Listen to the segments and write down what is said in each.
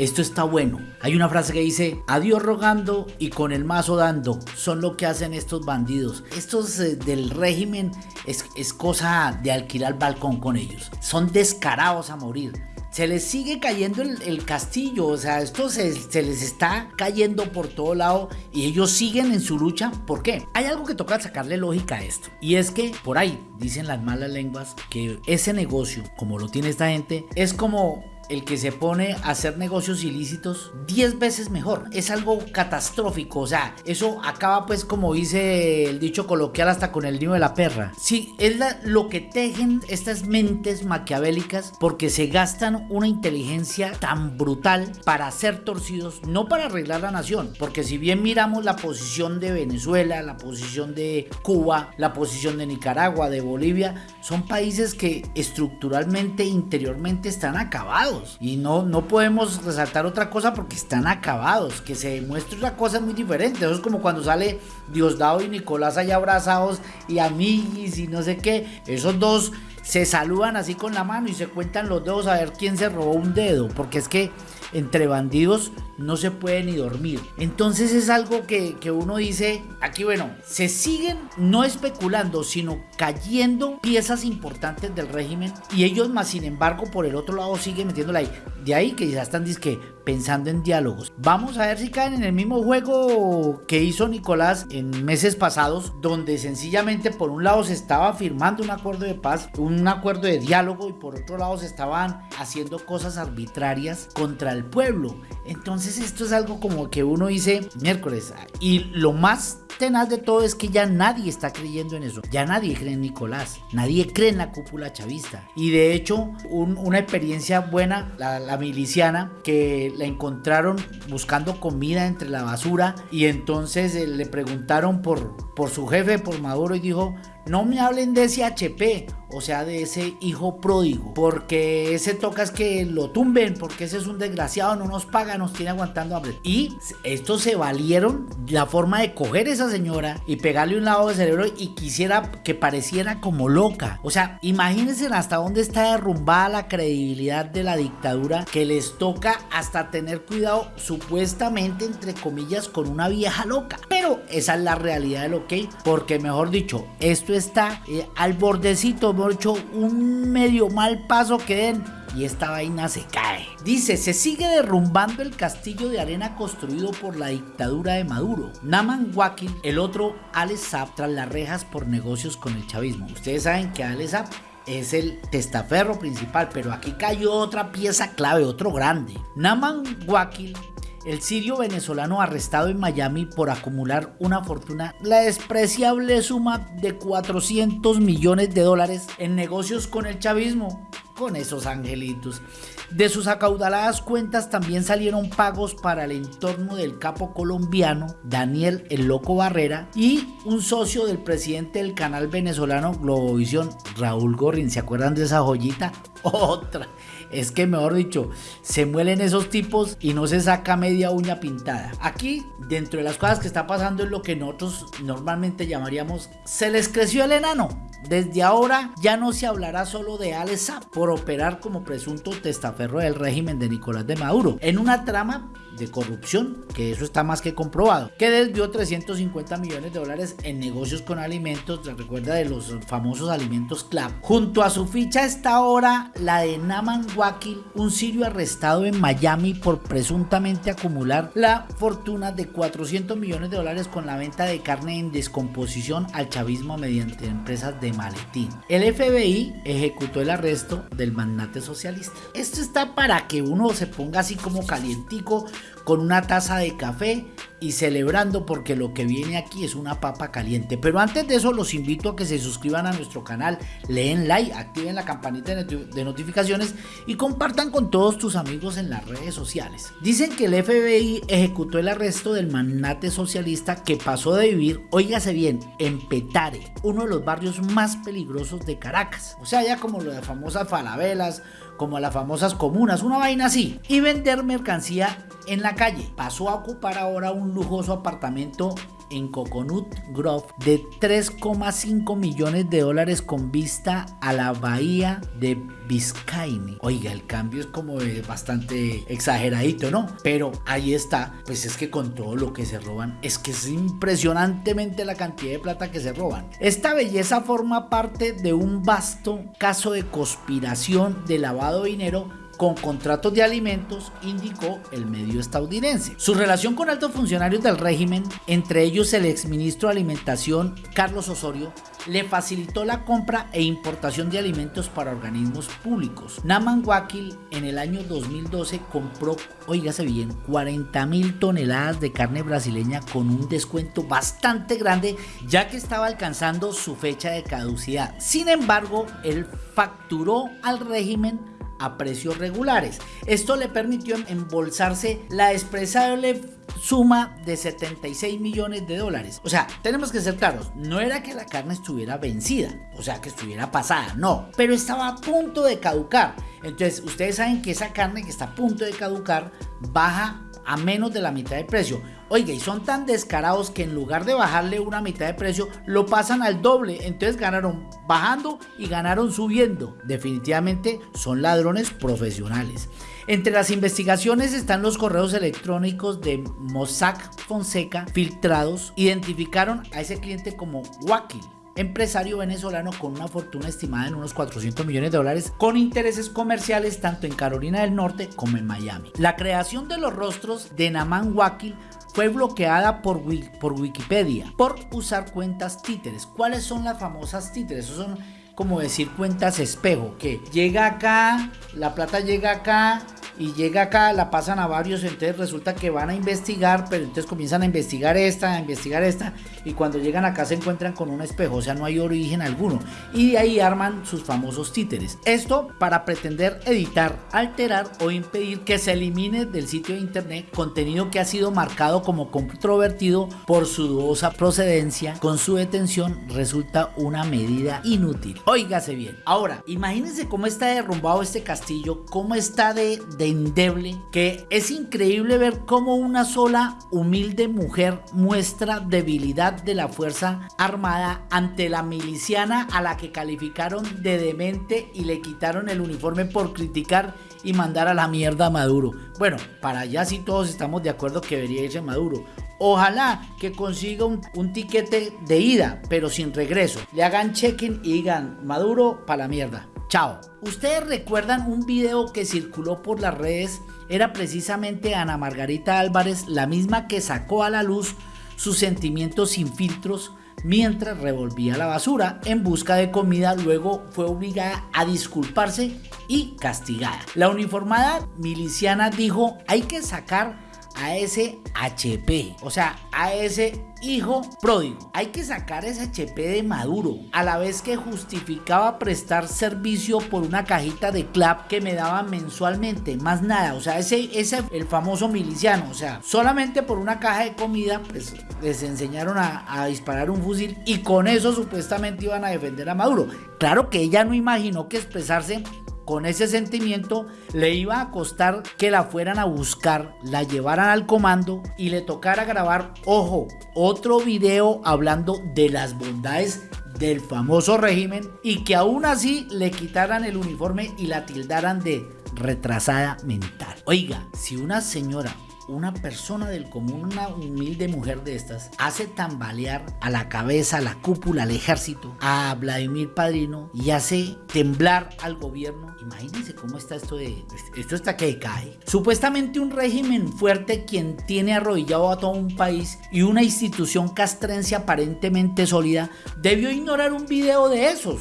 esto está bueno. Hay una frase que dice, adiós rogando y con el mazo dando. Son lo que hacen estos bandidos. Estos eh, del régimen es, es cosa de alquilar balcón con ellos. Son descarados a morir se les sigue cayendo el, castillo, o sea, esto se, se, les está cayendo por todo lado y ellos siguen en su lucha. ¿Por qué? Hay algo que toca sacarle lógica a esto y es que por ahí dicen las malas lenguas que ese negocio, como lo tiene esta gente, es como el que se pone a hacer negocios ilícitos 10 veces mejor. Es algo catastrófico, o sea, eso acaba pues como dice el dicho coloquial hasta con el niño de la perra. Sí, es lo que tejen estas mentes maquiavélicas porque se gastan una inteligencia tan brutal para ser torcidos, no para arreglar la nación, porque si bien miramos la posición de Venezuela, la posición de Cuba, la posición de Nicaragua, de Bolivia, son países que estructuralmente, interiormente están acabados y no, no podemos resaltar otra cosa porque están acabados. Que se demuestre una cosa muy diferente. Eso es como cuando sale Diosdado y Nicolás allá abrazados y amiguis y no sé qué. Esos dos se saludan así con la mano y se cuentan los dedos a ver quién se robó un dedo. Porque es que entre bandidos no se puede ni dormir. Entonces es algo que, uno dice, aquí bueno, se siguen no especulando, sino cayendo piezas importantes del régimen y ellos más sin embargo por el otro lado siguen metiéndola ahí. De ahí que ya están disque pensando en diálogos. Vamos a ver si caen en el mismo juego que hizo Nicolás en meses pasados, donde sencillamente por un lado se estaba firmando un acuerdo de paz, un acuerdo de diálogo y por otro lado se estaban haciendo cosas arbitrarias contra el pueblo. Entonces esto es algo como que uno dice miércoles y lo más tenaz de todo es que ya nadie está creyendo en eso. Ya nadie cree en Nicolás. Nadie cree en la cúpula chavista. Y de hecho, una experiencia buena, la, miliciana, que la encontraron buscando comida entre la basura y entonces eh, le preguntaron por, por su jefe, por Maduro, y dijo, no me hablen de ese HP, o sea, de ese hijo pródigo, porque ese toca es que lo tumben, porque ese es un desgraciado, no nos paga, nos tiene aguantando hambre. Y estos se valieron la forma de coger a esa señora y pegarle un lado de cerebro y quisiera que pareciera como loca. O sea, imagínense hasta dónde está derrumbada la credibilidad de la dictadura que les toca hasta tener cuidado supuestamente entre comillas con una vieja loca. Pero esa es la realidad de lo que, porque mejor dicho, esto está eh, al bordecito, hemos hecho un medio mal paso que den y esta vaina se cae. Dice, se sigue derrumbando el castillo de arena construido por la dictadura de Maduro. Naman Wakil, el otro Alex tras las rejas por negocios con el chavismo. Ustedes saben que Alex es el testaferro principal, pero aquí cayó otra pieza clave, otro grande. Naman Wakil el sirio venezolano arrestado en Miami por acumular una fortuna, la despreciable suma de 400 millones de dólares en negocios con el chavismo, con esos angelitos. De sus acaudaladas cuentas también salieron pagos para el entorno del capo colombiano Daniel El Loco Barrera y un socio del presidente del canal venezolano Globovisión, Raúl Gorrin. ¿Se acuerdan de esa joyita? Otra. Es que mejor dicho, se muelen esos tipos y no se saca media uña pintada. Aquí, dentro de las cosas que está pasando es lo que nosotros normalmente llamaríamos se les creció el enano. Desde ahora ya no se hablará solo de Alesa por operar como presunto testaferro del régimen de Nicolás de Maduro. En una trama de corrupción, que eso está más que comprobado, que desvió 350 millones de dólares en negocios con alimentos, recuerda de los famosos alimentos CLAP. Junto a su ficha está ahora la de Naman Wakil, un sirio arrestado en Miami por presuntamente acumular la fortuna de 400 millones de dólares con la venta de carne en descomposición al chavismo mediante empresas de maletín. El FBI ejecutó el arresto del magnate socialista. Esto está para que uno se ponga así como calientico con una taza de café y celebrando porque lo que viene aquí es una papa caliente. Pero antes de eso los invito a que se suscriban a nuestro canal, leen like, activen la campanita de notificaciones y compartan con todos tus amigos en las redes sociales. Dicen que el FBI ejecutó el arresto del magnate socialista que pasó de vivir, oígase bien, en Petare, uno de los barrios más peligrosos de Caracas. O sea, ya como lo de famosas falabelas, como las famosas comunas, una vaina así, y vender mercancía en la calle. Pasó a ocupar ahora un lujoso apartamento en Coconut Grove de 3,5 millones de dólares con vista a la bahía de Biscayne. Oiga, el cambio es como bastante exageradito, ¿no? Pero ahí está, pues es que con todo lo que se roban, es que es impresionantemente la cantidad de plata que se roban. Esta belleza forma parte de un vasto caso de conspiración de lavado de dinero con contratos de alimentos, indicó el medio estadounidense. Su relación con altos funcionarios del régimen, entre ellos el exministro de Alimentación Carlos Osorio, le facilitó la compra e importación de alimentos para organismos públicos. Naman Wakil en el año 2012 compró, oígase bien, 40 mil toneladas de carne brasileña con un descuento bastante grande ya que estaba alcanzando su fecha de caducidad. Sin embargo, él facturó al régimen a precios regulares. Esto le permitió embolsarse la expresable suma de 76 millones de dólares. O sea, tenemos que ser claros, no era que la carne estuviera vencida, o sea, que estuviera pasada, no, pero estaba a punto de caducar. Entonces, ustedes saben que esa carne que está a punto de caducar baja a menos de la mitad de precio. Oiga, y son tan descarados que en lugar de bajarle una mitad de precio, lo pasan al doble. Entonces ganaron bajando y ganaron subiendo. Definitivamente son ladrones profesionales. Entre las investigaciones están los correos electrónicos de Mossack Fonseca filtrados. Identificaron a ese cliente como Wakil empresario venezolano con una fortuna estimada en unos 400 millones de dólares con intereses comerciales tanto en Carolina del Norte como en Miami. La creación de los rostros de Naman Wakil fue bloqueada por, por Wikipedia por usar cuentas títeres. ¿Cuáles son las famosas títeres? Esos son como decir cuentas espejo, que llega acá, la plata llega acá, y llega acá, la pasan a varios, entonces resulta que van a investigar, pero entonces comienzan a investigar esta, a investigar esta, y cuando llegan acá se encuentran con un espejo, o sea, no hay origen alguno, y de ahí arman sus famosos títeres. Esto para pretender editar, alterar o impedir que se elimine del sitio de internet contenido que ha sido marcado como controvertido por su dudosa procedencia, con su detención resulta una medida inútil. Óigase bien. Ahora, imagínense cómo está derrumbado este castillo, cómo está de, de endeble que es increíble ver cómo una sola humilde mujer muestra debilidad de la Fuerza Armada ante la miliciana a la que calificaron de demente y le quitaron el uniforme por criticar y mandar a la mierda a Maduro. Bueno, para allá sí todos estamos de acuerdo que debería irse Maduro. Ojalá que consiga un, tiquete de ida, pero sin regreso. Le hagan check-in y digan Maduro para la mierda. Chao. Ustedes recuerdan un video que circuló por las redes, era precisamente Ana Margarita Álvarez, la misma que sacó a la luz sus sentimientos sin filtros mientras revolvía la basura en busca de comida, luego fue obligada a disculparse y castigada. La uniformada miliciana dijo hay que sacar a ese HP, o sea, a ese hijo pródigo. Hay que sacar ese HP de Maduro, a la vez que justificaba prestar servicio por una cajita de clap que me daban mensualmente, más nada, o sea, ese, ese el famoso miliciano, o sea, solamente por una caja de comida, pues les enseñaron a, a disparar un fusil y con eso supuestamente iban a defender a Maduro. Claro que ella no imaginó que expresarse con ese sentimiento le iba a costar que la fueran a buscar, la llevaran al comando y le tocara grabar, ojo, otro video hablando de las bondades del famoso régimen y que aún así le quitaran el uniforme y la tildaran de retrasada mental. Oiga, si una señora una persona del común, una humilde mujer de estas, hace tambalear a la cabeza, a la cúpula, al ejército, a Vladimir Padrino y hace temblar al gobierno. Imagínense cómo está esto de... Esto está que cae. Supuestamente un régimen fuerte quien tiene arrodillado a todo un país y una institución castrense aparentemente sólida debió ignorar un video de esos.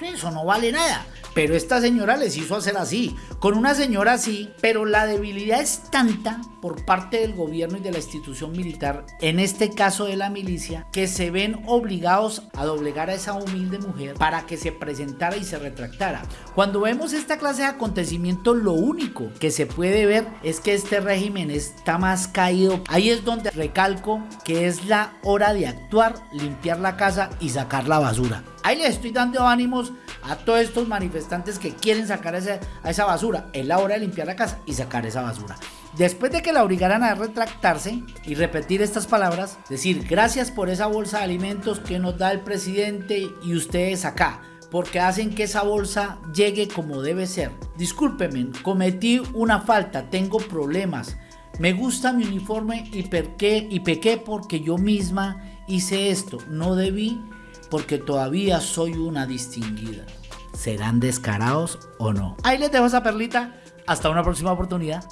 Eso no vale nada. Pero esta señora les hizo hacer así, con una señora así, pero la debilidad es tanta por parte del gobierno y de la institución militar, en este caso de la milicia, que se ven obligados a doblegar a esa humilde mujer para que se presentara y se retractara. Cuando vemos esta clase de acontecimientos, lo único que se puede ver es que este régimen está más caído. Ahí es donde recalco que es la hora de actuar, limpiar la casa y sacar la basura. Ahí les estoy dando ánimos a todos estos manifestantes que quieren sacar esa, a esa basura. Es la hora de limpiar la casa y sacar esa basura. Después de que la obligaran a retractarse y repetir estas palabras, decir gracias por esa bolsa de alimentos que nos da el presidente y ustedes acá, porque hacen que esa bolsa llegue como debe ser. Discúlpeme, cometí una falta, tengo problemas. Me gusta mi uniforme y, y pequé porque yo misma hice esto. No debí porque todavía soy una distinguida. ¿Serán descarados o no? Ahí les dejo esa perlita. Hasta una próxima oportunidad.